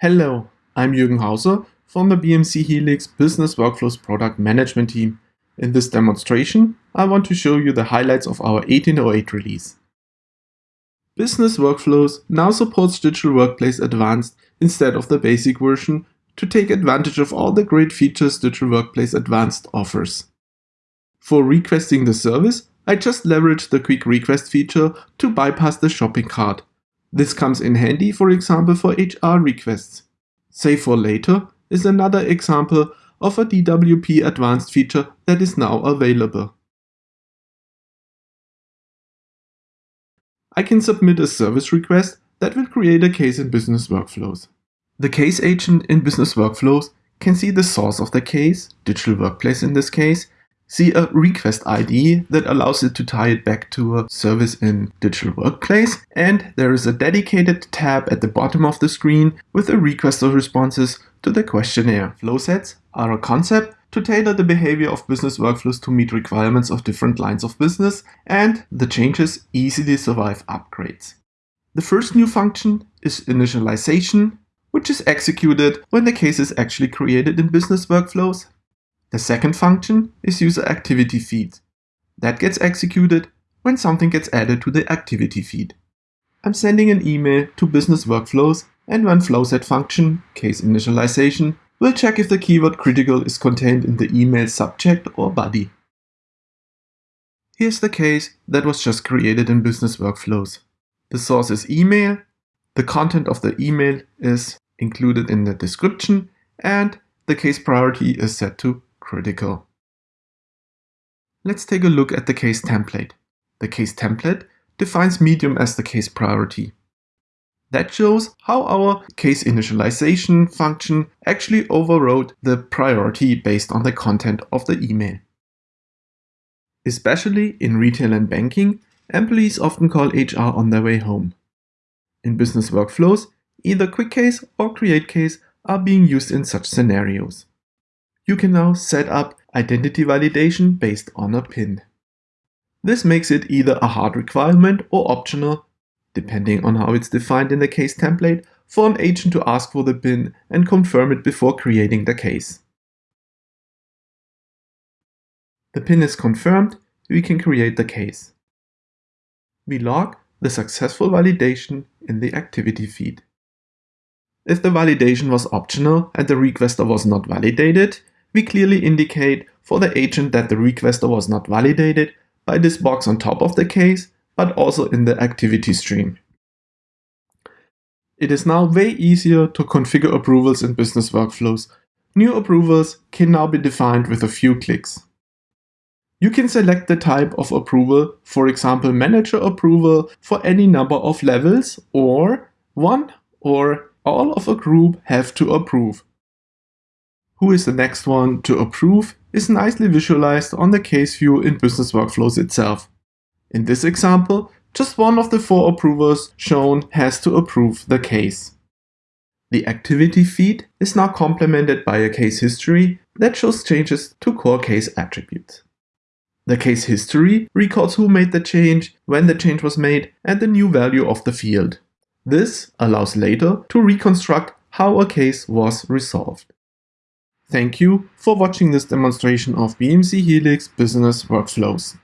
Hello, I'm Jürgen Hauser from the BMC Helix Business Workflows Product Management team. In this demonstration, I want to show you the highlights of our 1808 release. Business Workflows now supports Digital Workplace Advanced instead of the basic version to take advantage of all the great features Digital Workplace Advanced offers. For requesting the service, I just leveraged the quick request feature to bypass the shopping cart this comes in handy, for example, for HR requests. Save for later is another example of a DWP advanced feature that is now available. I can submit a service request that will create a case in Business Workflows. The case agent in Business Workflows can see the source of the case, Digital Workplace in this case, see a request ID that allows it to tie it back to a service in Digital Workplace. And there is a dedicated tab at the bottom of the screen with a request of responses to the questionnaire. Flow sets are a concept to tailor the behavior of business workflows to meet requirements of different lines of business, and the changes easily survive upgrades. The first new function is initialization, which is executed when the case is actually created in business workflows the second function is user activity feed. That gets executed when something gets added to the activity feed. I'm sending an email to business workflows and one flowset function, case initialization, will check if the keyword critical is contained in the email subject or body. Here's the case that was just created in business workflows. The source is email, the content of the email is included in the description, and the case priority is set to critical. Let's take a look at the case template. The case template defines medium as the case priority. That shows how our case initialization function actually overrode the priority based on the content of the email. Especially in retail and banking, employees often call HR on their way home. In business workflows, either quick case or create case are being used in such scenarios you can now set up identity validation based on a PIN. This makes it either a hard requirement or optional, depending on how it's defined in the case template, for an agent to ask for the PIN and confirm it before creating the case. The PIN is confirmed, we can create the case. We log the successful validation in the activity feed. If the validation was optional and the requester was not validated, we clearly indicate for the agent that the requester was not validated by this box on top of the case, but also in the activity stream. It is now way easier to configure approvals in business workflows. New approvals can now be defined with a few clicks. You can select the type of approval, for example manager approval for any number of levels or one or all of a group have to approve who is the next one to approve is nicely visualized on the case view in Business Workflows itself. In this example, just one of the four approvers shown has to approve the case. The activity feed is now complemented by a case history that shows changes to core case attributes. The case history records who made the change, when the change was made, and the new value of the field. This allows later to reconstruct how a case was resolved. Thank you for watching this demonstration of BMC Helix Business Workflows.